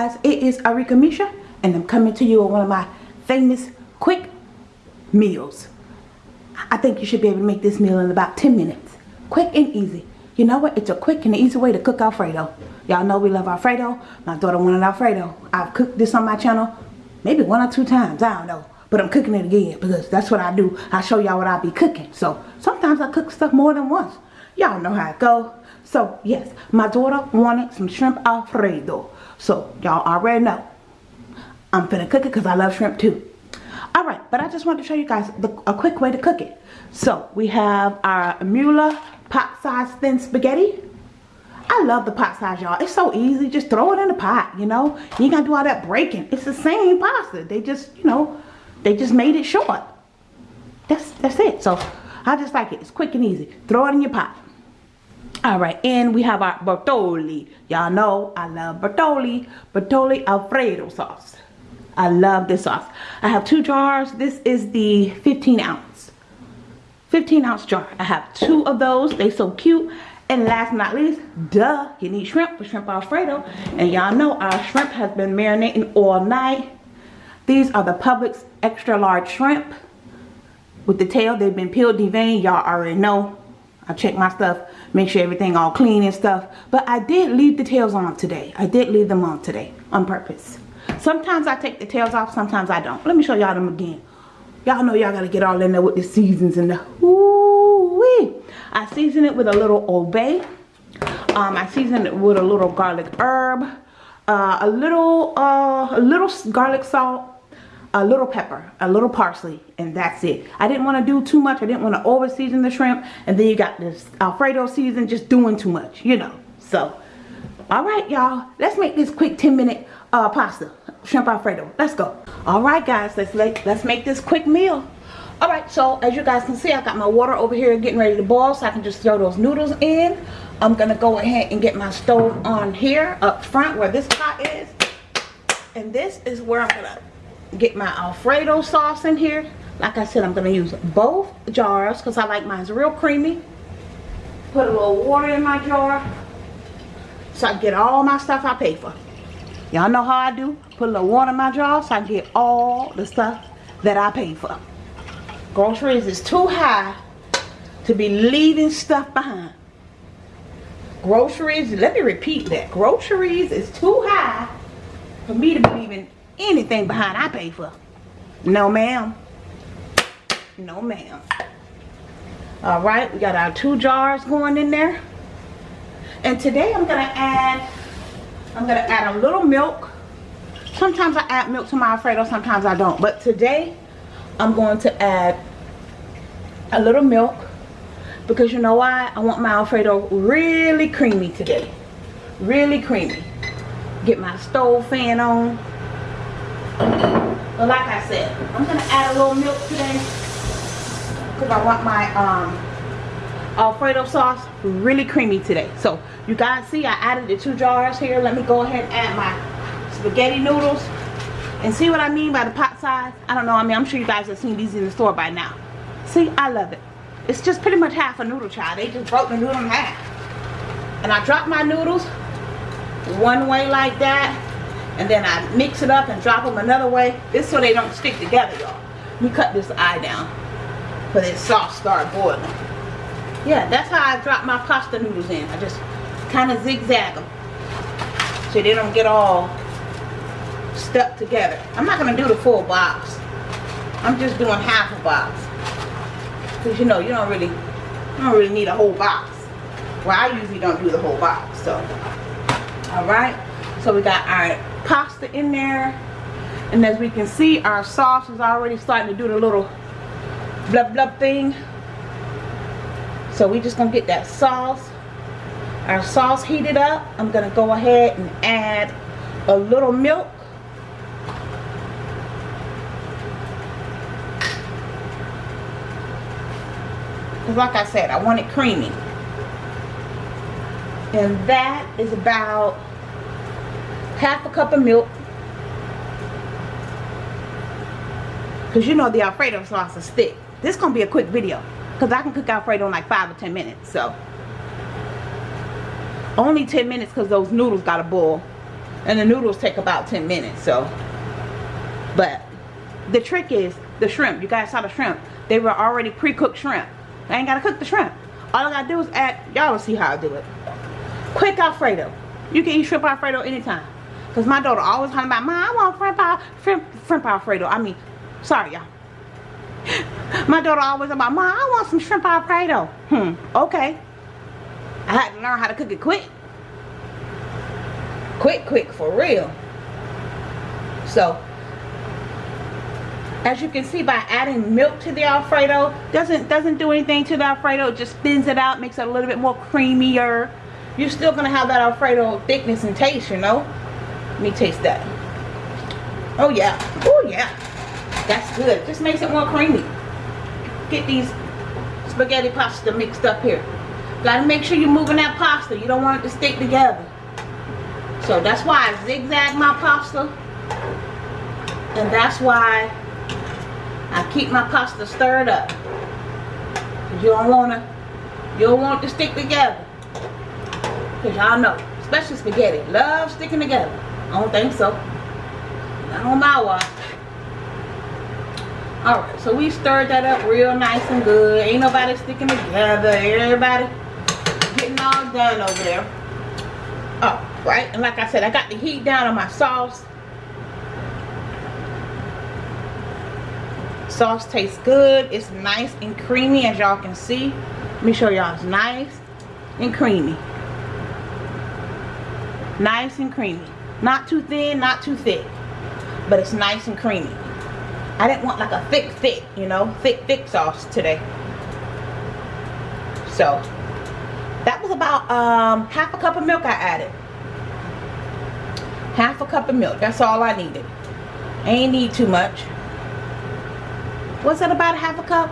guys, it is Arika Misha and I'm coming to you with one of my famous quick meals. I think you should be able to make this meal in about 10 minutes. Quick and easy. You know what? It's a quick and easy way to cook Alfredo. Y'all know we love Alfredo. My daughter wanted Alfredo. I've cooked this on my channel maybe one or two times. I don't know. But I'm cooking it again because that's what I do. I show y'all what I be cooking. So sometimes I cook stuff more than once. Y'all know how it go. So yes, my daughter wanted some shrimp Alfredo. So y'all already know. I'm finna cook it because I love shrimp too. Alright, but I just wanted to show you guys the, a quick way to cook it. So we have our Mueller pot size thin spaghetti. I love the pot size, y'all. It's so easy. Just throw it in the pot, you know. You ain't got to do all that breaking. It's the same pasta. They just, you know, they just made it short. That's, that's it. So, I just like it. It's quick and easy. Throw it in your pot. Alright, and we have our Bertolli. Y'all know I love Bertolli. Bertolli Alfredo sauce. I love this sauce. I have two jars. This is the 15 ounce. 15 ounce jar. I have two of those. They so cute. And last but not least, duh, you need shrimp for shrimp alfredo. And y'all know our shrimp has been marinating all night. These are the Publix extra large shrimp. With the tail, they've been peeled, deveined. Y'all already know. I check my stuff, make sure everything all clean and stuff. But I did leave the tails on today. I did leave them on today on purpose. Sometimes I take the tails off, sometimes I don't. Let me show y'all them again. Y'all know y'all gotta get all in there with the seasons and the ooh-wee. I season it with a little Old Bay. Um, I season it with a little garlic herb, uh, a little, uh, a little garlic salt, a little pepper, a little parsley, and that's it. I didn't want to do too much. I didn't want to over season the shrimp, and then you got this Alfredo season just doing too much, you know. So, all right, y'all, let's make this quick 10 minute uh, pasta, shrimp Alfredo. Let's go. All right, guys, let's let's make this quick meal. All right, so as you guys can see, I got my water over here getting ready to boil, so I can just throw those noodles in. I'm gonna go ahead and get my stove on here up front where this pot is, and this is where I'm gonna get my Alfredo sauce in here. Like I said, I'm gonna use both jars because I like mine real creamy. Put a little water in my jar so I get all my stuff I pay for. Y'all know how I do. Put a little water in my jar so I get all the stuff that I pay for. Groceries is too high to be leaving stuff behind. Groceries, let me repeat that. Groceries is too high for me to be leaving anything behind I pay for. No ma'am. No ma'am. Alright, we got our two jars going in there. And today I'm to add I'm to add a little milk. Sometimes I add milk to my Alfredo, sometimes I don't. But today, I'm going to add a little milk. Because you know why? I want my Alfredo really creamy today. Really creamy. Get my stove fan on. But like I said, I'm going to add a little milk today. Because I want my um, Alfredo sauce really creamy today. So you guys see I added the two jars here. Let me go ahead and add my spaghetti noodles. And see what I mean by the pot size? I don't know. I mean, I'm sure you guys have seen these in the store by now. See, I love it. It's just pretty much half a noodle child. They just broke the noodle in half. And I drop my noodles one way like that. And then I mix it up and drop them another way. This so they don't stick together, y'all. We cut this eye down. For this sauce start boiling. Yeah, that's how I drop my pasta noodles in. I just kind of zigzag them so they don't get all stuck together. I'm not going to do the full box. I'm just doing half a box. Because you know, you don't really you don't really need a whole box. Well, I usually don't do the whole box. So, alright. So we got our pasta in there. And as we can see, our sauce is already starting to do the little blub blub thing. So we're just to get that sauce our sauce heated up I'm gonna go ahead and add a little milk because like I said I want it creamy and that is about half a cup of milk because you know the alfredo sauce is thick this is gonna be a quick video because I can cook alfredo in like five or ten minutes so only 10 minutes because those noodles got to boil. And the noodles take about 10 minutes, so. But the trick is the shrimp. You guys saw the shrimp. They were already pre-cooked shrimp. I ain't gotta cook the shrimp. All I gotta do is add, y'all will see how I do it. Quick Alfredo. You can eat shrimp Alfredo anytime. Cause my daughter always talking about, Mom, I want shrimp, shrimp, shrimp Alfredo. I mean, sorry y'all. My daughter always about, Mom, I want some shrimp Alfredo. Hmm, okay. I had to learn how to cook it quick. Quick, quick, for real. So, as you can see by adding milk to the alfredo doesn't doesn't do anything to the alfredo it just thins it out makes it a little bit more creamier you're still gonna have that alfredo thickness and taste you know let me taste that. Oh yeah. Oh yeah. That's good. Just makes it more creamy. Get these spaghetti pasta mixed up here. Gotta make sure you're moving that pasta. You don't want it to stick together. So that's why I zigzag my pasta. And that's why I keep my pasta stirred up. You don't wanna, you don't want it to stick together. Cause y'all know, especially spaghetti, love sticking together. I don't think so. On my watch. Alright, so we stirred that up real nice and good. Ain't nobody sticking together. Everybody getting all done over there. Oh, right. And like I said, I got the heat down on my sauce. sauce tastes good it's nice and creamy as y'all can see let me show y'all it's nice and creamy nice and creamy not too thin not too thick but it's nice and creamy I didn't want like a thick thick you know thick thick sauce today so that was about um, half a cup of milk I added half a cup of milk that's all I needed ain't need too much was that about a half a cup?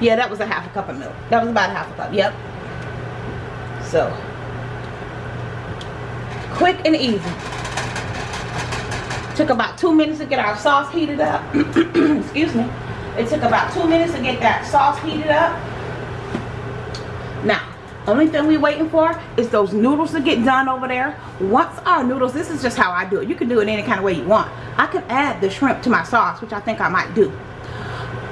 Yeah, that was a half a cup of milk. That was about a half a cup. Yep. So, quick and easy. Took about two minutes to get our sauce heated up. Excuse me. It took about two minutes to get that sauce heated up. Now, only thing we waiting for is those noodles to get done over there. Once our noodles, this is just how I do it. You can do it any kind of way you want. I could add the shrimp to my sauce, which I think I might do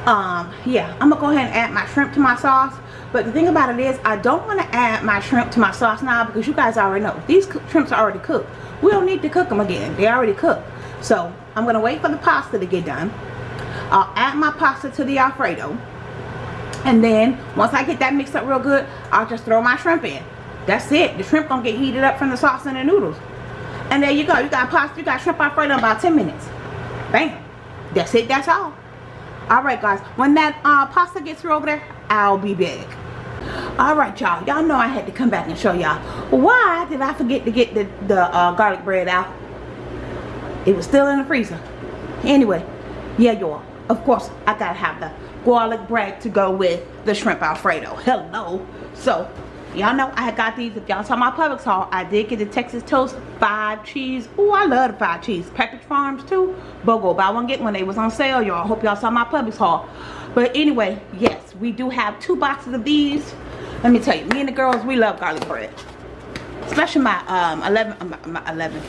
um yeah i'm gonna go ahead and add my shrimp to my sauce but the thing about it is i don't want to add my shrimp to my sauce now because you guys already know these shrimps are already cooked. We don't need to cook them again they already cooked. So i'm gonna wait for the pasta to get done. I'll add my pasta to the alfredo. And then once i get that mixed up real good i'll just throw my shrimp in. That's it the shrimp gonna get heated up from the sauce and the noodles. And there you go you got pasta you got shrimp alfredo in about 10 minutes. Bam that's it that's all. Alright guys, when that uh, pasta gets through over there, I'll be back. Alright y'all, y'all know I had to come back and show y'all. Why did I forget to get the, the uh, garlic bread out? It was still in the freezer. Anyway, yeah y'all, of course I gotta have the garlic bread to go with the shrimp alfredo. Hello. So, y'all know I got these if y'all saw my Publix haul I did get the Texas toast five cheese oh I love the five cheese Pepperidge Farms too BOGO buy one get one they was on sale y'all hope y'all saw my Publix haul but anyway yes we do have two boxes of these let me tell you me and the girls we love garlic bread. Especially my um 11 uh, my 11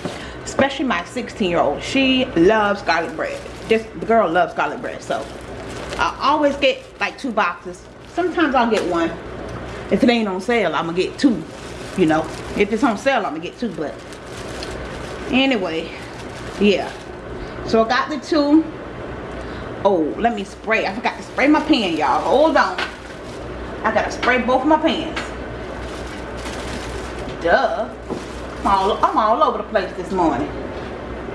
especially my 16 year old she loves garlic bread. This the girl loves garlic bread so I always get like two boxes. Sometimes I'll get one. If it ain't on sale i'm gonna get two you know. If it's on sale i'm gonna get two but anyway yeah. So i got the two. Oh let me spray. I forgot to spray my pan y'all. Hold on i gotta spray both my pans duh I'm all, I'm all over the place this morning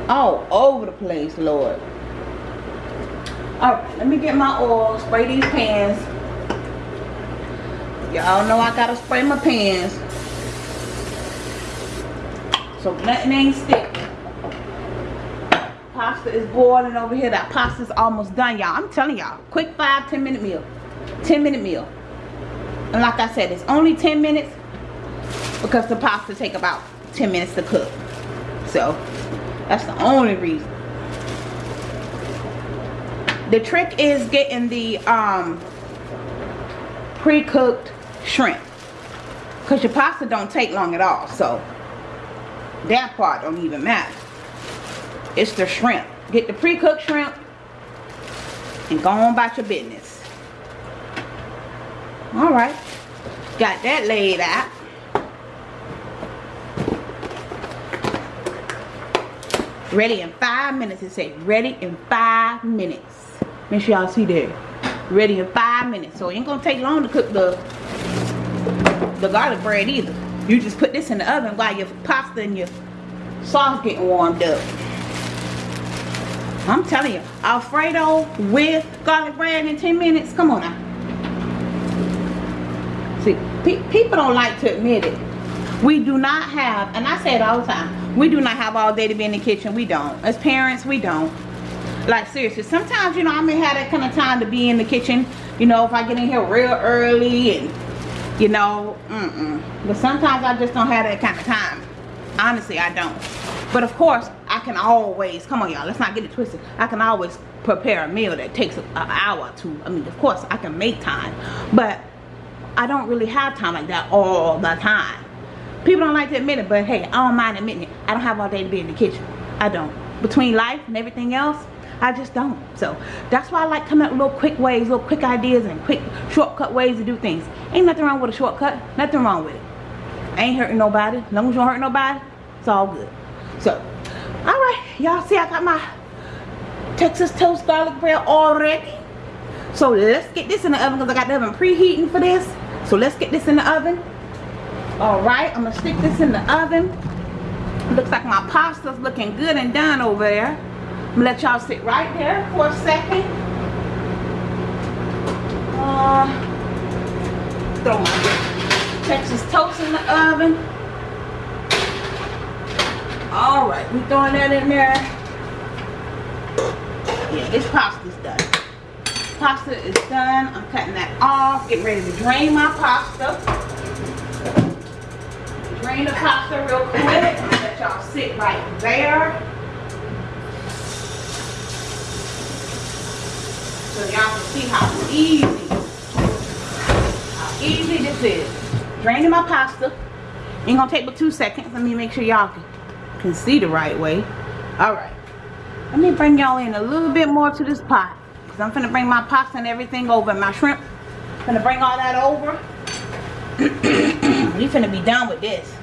all over the place lord all right let me get my oil spray these pans Y'all know I gotta spray my pans. So nothing ain't stick. Pasta is boiling over here. That pasta's almost done, y'all. I'm telling y'all. Quick five, ten minute meal. 10 minute meal. And like I said, it's only 10 minutes because the pasta take about 10 minutes to cook. So that's the only reason. The trick is getting the um, pre-cooked shrimp because your pasta don't take long at all so that part don't even matter. It's the shrimp. Get the pre-cooked shrimp and go on about your business. Alright. Got that laid out. Ready in five minutes. It says ready in five minutes. Make sure y'all see that. Ready in five minutes. So it ain't gonna take long to cook the the garlic bread either. You just put this in the oven while your pasta and your sauce getting warmed up. I'm telling you, Alfredo with garlic bread in 10 minutes. Come on now. See, pe people don't like to admit it. We do not have, and I say it all the time, we do not have all day to be in the kitchen. We don't. As parents, we don't. Like seriously, sometimes, you know, I may have that kind of time to be in the kitchen. You know, if I get in here real early and, you know, mm-mm. But sometimes I just don't have that kind of time. Honestly, I don't. But of course, I can always, come on y'all, let's not get it twisted. I can always prepare a meal that takes an hour or two. I mean, of course, I can make time. But I don't really have time like that all the time. People don't like to admit it, but hey, I don't mind admitting it. I don't have all day to be in the kitchen. I don't. Between life and everything else, I just don't. So that's why I like coming up with little quick ways, little quick ideas and quick shortcut ways to do things. Ain't nothing wrong with a shortcut. Nothing wrong with it. Ain't hurting nobody. As long as you don't hurt nobody, it's all good. So, alright. Y'all see I got my Texas toast garlic bread already. So let's get this in the oven because I got the oven preheating for this. So let's get this in the oven. Alright, I'm going to stick this in the oven. Looks like my pasta's looking good and done over there. I'm going to let y'all sit right there for a second. Uh, throw my Texas toast in the oven. Alright, we throwing that in there. Yeah, this pasta's done. Pasta is done. I'm cutting that off. Getting ready to drain my pasta drain the pasta real quick. Let y'all sit right there. So y'all can see how easy, how easy this is. Draining my pasta. Ain't gonna take but two seconds. Let me make sure y'all can, can see the right way. Alright. Let me bring y'all in a little bit more to this pot. I'm gonna bring my pasta and everything over. My shrimp. I'm gonna bring all that over. we finna be done with this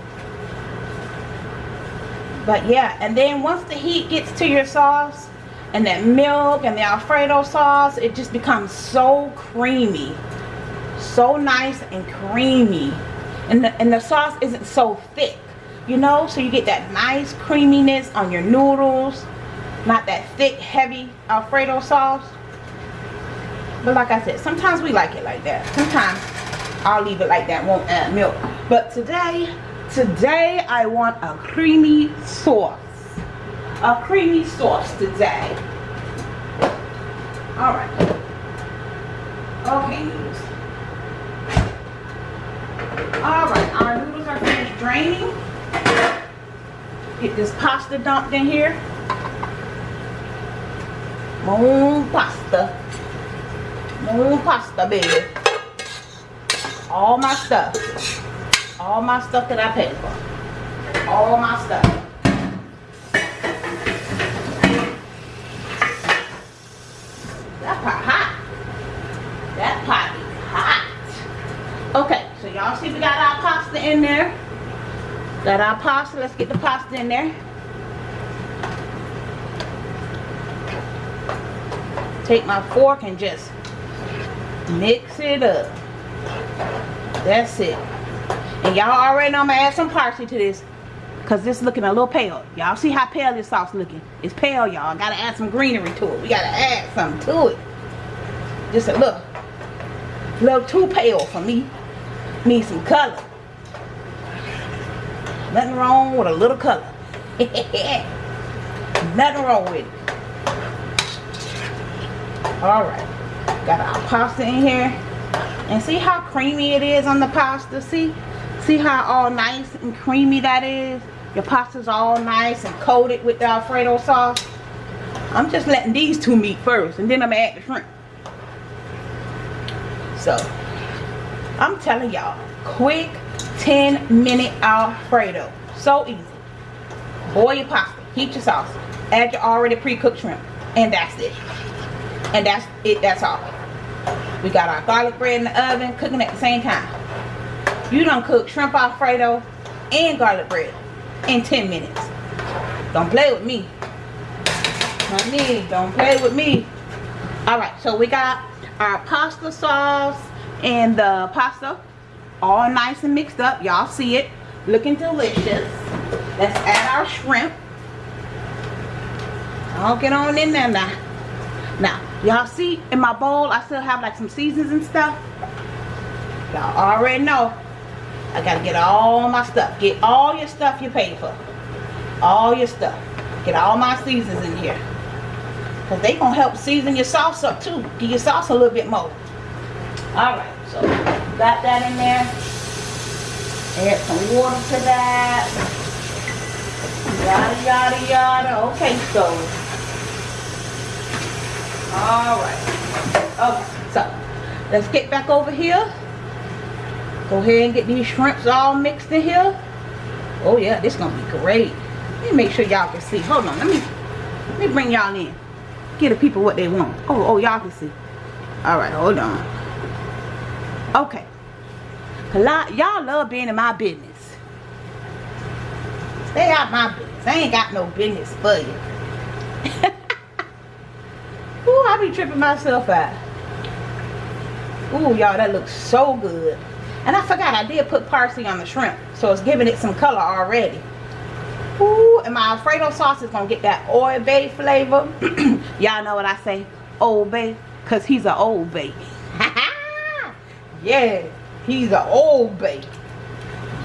but yeah and then once the heat gets to your sauce and that milk and the alfredo sauce it just becomes so creamy so nice and creamy and the, and the sauce isn't so thick you know so you get that nice creaminess on your noodles not that thick heavy alfredo sauce but like I said sometimes we like it like that sometimes I'll leave it like that won't add milk but today Today I want a creamy sauce. A creamy sauce today. Alright. Okay, noodles. Alright, our noodles are finished draining. Get this pasta dumped in here. Moon pasta. Pasta, baby. All my stuff. All my stuff that I paid for. All my stuff. That pot hot. That pot hot. Okay, so y'all see we got our pasta in there. Got our pasta. Let's get the pasta in there. Take my fork and just mix it up. That's it. And y'all already know I'm to add some parsley to this. Because this is looking a little pale. Y'all see how pale this sauce looking. It's pale, y'all. Got to add some greenery to it. We got to add something to it. Just a little. Little too pale for me. Need some color. Nothing wrong with a little color. Nothing wrong with it. Alright. Got our pasta in here. And see how creamy it is on the pasta? See? See how all nice and creamy that is? Your pasta's all nice and coated with the Alfredo sauce. I'm just letting these two meet first and then I'm gonna add the shrimp. So, I'm telling y'all, quick 10 minute Alfredo. So easy. boil your pasta heat your sauce add your already pre-cooked shrimp and that's it and that's it that's all. We got our garlic bread in the oven cooking at the same time. You don't cook shrimp alfredo and garlic bread in 10 minutes. Don't play with me. Honey don't play with me. All right so we got our pasta sauce and the pasta all nice and mixed up. Y'all see it. Looking delicious. Let's add our shrimp. I'll get on in there now now y'all see in my bowl I still have like some seasons and stuff. Y'all already know. I gotta get all my stuff. Get all your stuff you paid for. All your stuff. Get all my seasons in here. Because they gonna help season your sauce up too. Give your sauce a little bit more. All right so got that in there. Add some water to that. Yada yada yada. Okay so all right. Okay so let's get back over here. Go ahead and get these shrimps all mixed in here. Oh yeah this gonna be great. Let me make sure y'all can see. Hold on let me let me bring y'all in. Give the people what they want. Oh oh y'all can see. All right hold on. Okay. Y'all love being in my business. Stay out my business. I ain't got no business for you Be tripping myself out. Ooh, y'all, that looks so good. And I forgot, I did put parsley on the shrimp. So it's giving it some color already. Ooh, and my Alfredo sauce is going to get that Old Bay flavor. y'all know what I say? Old Bay. Because he's an Old Bay. yeah, he's an Old Bay.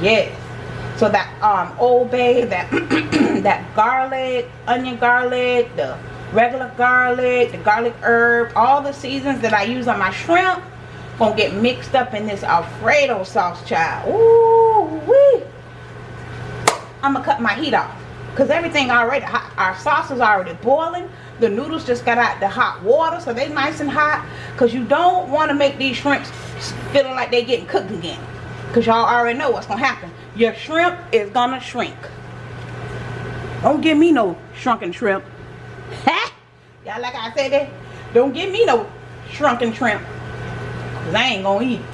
Yes. So that um Old Bay, that, that garlic, onion garlic, the regular garlic, the garlic herb, all the seasons that I use on my shrimp gonna get mixed up in this Alfredo sauce, child. Ooh wee. I'm gonna cut my heat off because everything already. Our sauce is already boiling. The noodles just got out the hot water, so they nice and hot. Cause you don't want to make these shrimps feeling like they getting cooked again. Cause y'all already know what's gonna happen. Your shrimp is gonna shrink. Don't give me no shrunken shrimp. Y'all like I said that? Don't give me no shrunken shrimp. Cause I ain't gonna eat it.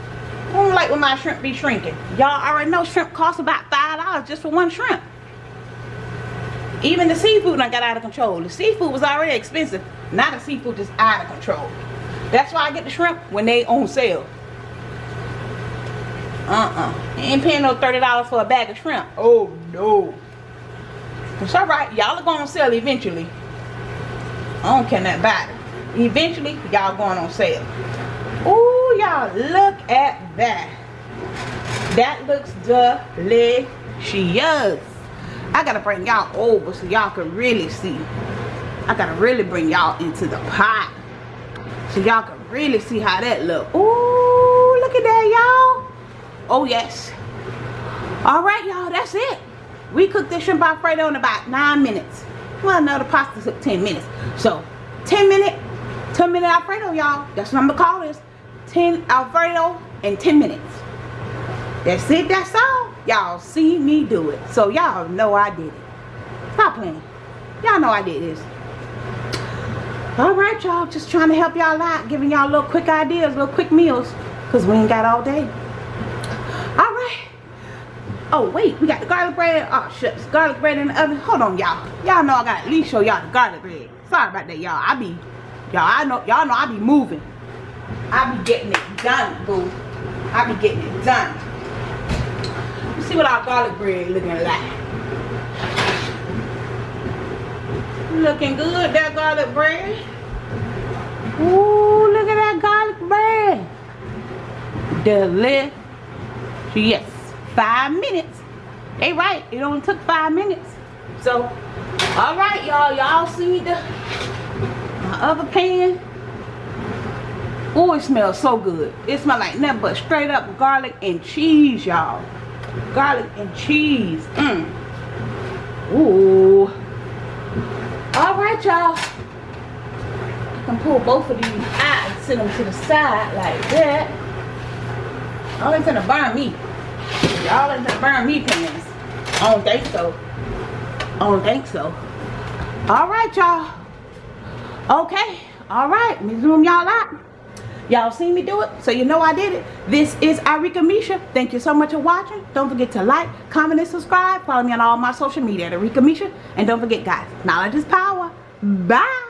I don't like when my shrimp be shrinking. Y'all already know shrimp costs about $5 just for one shrimp. Even the seafood I got out of control. The seafood was already expensive. Now the seafood just out of control. That's why I get the shrimp when they on sale. Uh-uh. ain't paying no $30 for a bag of shrimp. Oh, no. It's alright. Y'all are going to sell eventually. I don't care nothing about it. Eventually, y'all going on sale. Oh, y'all, look at that. That looks delicious. I gotta bring y'all over so y'all can really see. I gotta really bring y'all into the pot. So y'all can really see how that look. Oh, look at that, y'all. Oh, yes. All right, y'all, that's it. We cooked this shrimp alfredo in about nine minutes. Well, no, the pasta took 10 minutes. So, 10 minute, 10 minute Alfredo, y'all. That's what I'm going to call this. 10 Alfredo in 10 minutes. That's it, that's all. Y'all see me do it. So, y'all know I did it. Stop playing. Y'all know I did this. Alright, y'all. Just trying to help y'all out. Giving y'all little quick ideas, little quick meals. Because we ain't got all day. Oh, wait, we got the garlic bread. Oh, shucks, garlic bread in the oven. Hold on, y'all. Y'all know I got at least show y'all the garlic bread. Sorry about that, y'all. I be, y'all, I know, y'all know I be moving. I be getting it done, boo. I be getting it done. See what our garlic bread looking like. Looking good, that garlic bread. Ooh, look at that garlic bread. Delicious. Five minutes. They right. It only took five minutes. So, all right, y'all. Y'all see the my other pan. Oh, it smells so good. It smells like nothing but straight up garlic and cheese, y'all. Garlic and cheese. Mm. Ooh. All right, y'all. I can pull both of these out and send them to the side like that. Oh, it's gonna burn me. Y'all ain't gonna burn me pants. I don't think so. I don't think so. All right, y'all. Okay. All right. Me zoom y'all out. Y'all seen me do it, so you know I did it. This is Irika Misha. Thank you so much for watching. Don't forget to like, comment, and subscribe. Follow me on all my social media at Irika Misha. And don't forget, guys, knowledge is power. Bye.